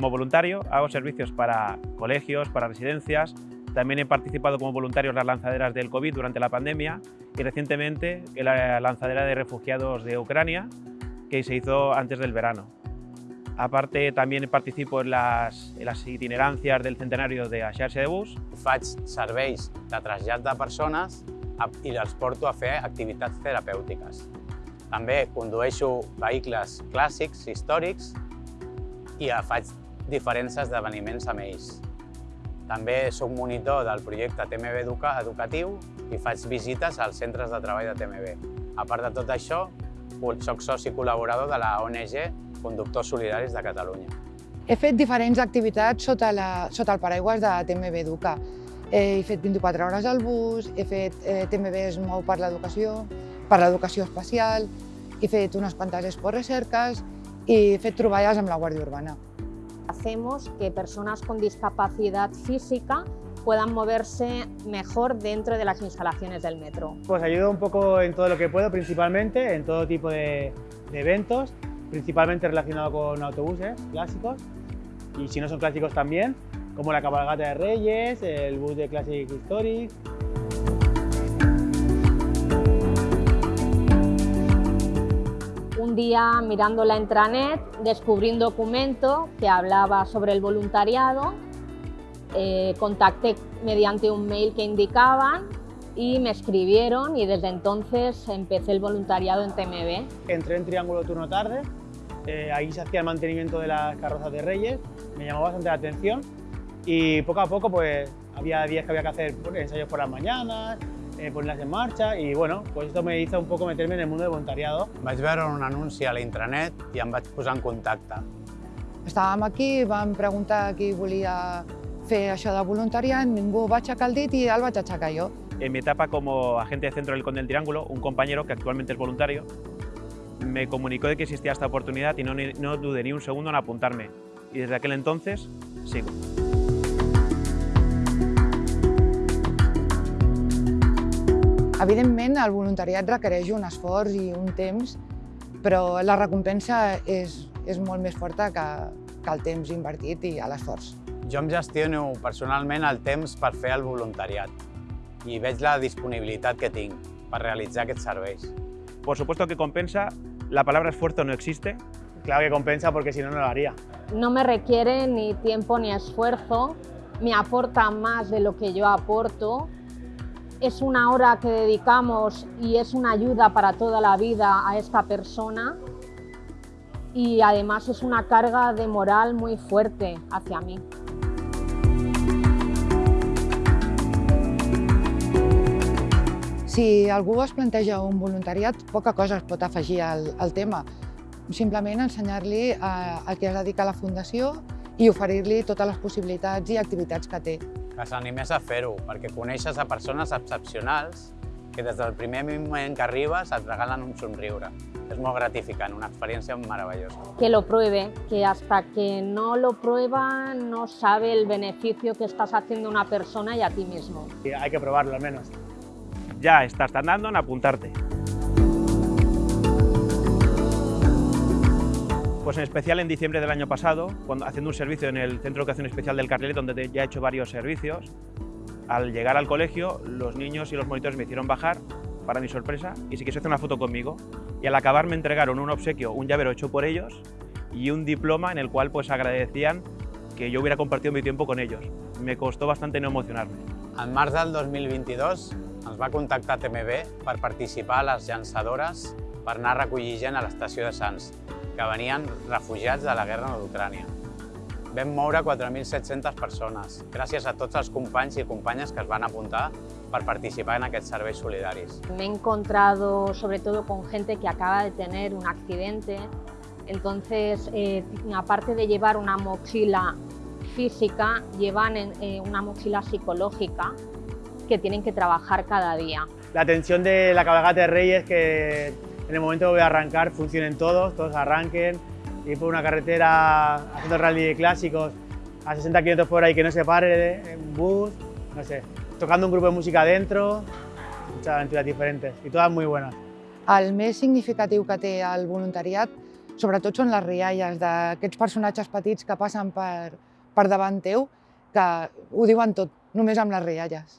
como voluntario, hago servicios para colegios, para residencias, también he participado como voluntario en las lanzaderas del COVID durante la pandemia y recientemente en la lanzadera de refugiados de Ucrania que se hizo antes del verano. Aparte, también participo en las, en las itinerancias del centenario de la xarxa de bus. Faig serveis de trasllat de persones i els porto a fer activitats terapèutiques. També condueixo vehicles clàssics, històrics, i faig diferents esdeveniments amb ells. També soc monitor del projecte TMB Educa Educatiu i faig visites als centres de treball de TMB. A part de tot això, soc soci col·laborador de la ONG Conductors Solidaris de Catalunya. He fet diferents activitats sota, la, sota el paraigües de TMB Educa. He fet 24 hores al bus, he fet eh, TMB es mou per l'educació, per l'educació especial, he fet unes quantes Expo Recerques i he fet troballes amb la Guàrdia Urbana. Hacemos que personas con discapacidad física puedan moverse mejor dentro de las instalaciones del metro. Pues ayudo un poco en todo lo que puedo, principalmente en todo tipo de, de eventos, principalmente relacionado con autobuses clásicos y si no son clásicos también, como la cabalgata de Reyes, el bus de Classic Historic. Un día mirando la intranet descubrí un documento que hablaba sobre el voluntariado, eh, contacté mediante un mail que indicaban y me escribieron y desde entonces empecé el voluntariado en TMB. Entré en Triángulo Turno Tarde, eh, ahí se hacía el mantenimiento de las carrozas de Reyes, me llamó bastante la atención y poco a poco pues había días que había que hacer ensayos por las mañanas, eh, ponerlas en marcha i bueno, pues esto me hizo un poco meterme en el mundo del voluntariado. Vaig veure un anunci a l'intranet i em vaig posar en contacte. Estàvem aquí, vam preguntar qui volia fer això de voluntariat, ningú va aixecar el dit i el vaig aixecar jo. En mi etapa como agente de centro del Conde del Triángulo, un compañero que actualmente es voluntario me comunicó de que existía esta oportunidad y no, no dudé ni un segundo en apuntarme. Y desde aquel entonces sigo. Evidentment, el voluntariat requereix un esforç i un temps, però la recompensa és, és molt més forta que, que el temps invertit i l'esforç. Jo em gestiono personalment el temps per fer el voluntariat i veig la disponibilitat que tinc per realitzar aquests serveis. Por supuesto que compensa, la palabra esfuerzo no existe. Claro que compensa porque si no, no lo haría. No me requiere ni tiempo ni esfuerzo, me aporta más de lo que yo aporto es una hora que dedicamos y es una ayuda para toda la vida a esta persona y además es una carga de moral muy fuerte hacia mí. Si algú es planteja un voluntariat, poca cosa es pot afegir al, al tema. Simplement ensenyar-li a, què es dedica la Fundació i oferir-li totes les possibilitats i activitats que té que s'animés a fer-ho, perquè coneixes a persones excepcionals que des del primer moment que arribes et regalen un somriure. És molt gratificant, una experiencia maravillosa. Que lo pruebe, que hasta que no lo prueba no sabe el beneficio que estás haciendo a una persona y a ti mismo. Y hay que probarlo al menos. Ya estás tardando en apuntarte. Pues en especial en diciembre del año pasado, haciendo un servicio en el Centro de Educación Especial del Carrilet, donde ya he hecho varios servicios, al llegar al colegio, los niños y los monitores me hicieron bajar, para mi sorpresa, y se quiso hacer una foto conmigo. Y al acabar me entregaron un obsequio, un llavero hecho por ellos, y un diploma en el cual pues agradecían que yo hubiera compartido mi tiempo con ellos. Me costó bastante no emocionarme. En març del 2022 ens va contactar TMB per participar a les llançadores per anar a recollir gent a de Sants que venien refugiats de la guerra d'Ucrània. Vam moure 4.700 persones, gràcies a tots els companys i companyes que es van apuntar per participar en aquests serveis solidaris. Me he encontrado sobre todo con gente que acaba de tener un accidente, entonces eh, aparte de llevar una mochila física, llevan eh, una mochila psicológica que tienen que trabajar cada día. La tensión de la cabalgata de Reyes que en el momento que voy a arrancar funcionen todos, todos arranquen, ir por una carretera haciendo rally de clásicos a 60 km por ahí que no se pare, en bus, no sé, tocando un grupo de música dentro, muchas aventuras diferentes y todas muy buenas. El més significatiu que té el voluntariat sobretot són les rialles d'aquests personatges petits que passen per, per davant teu, que ho diuen tot, només amb les rialles.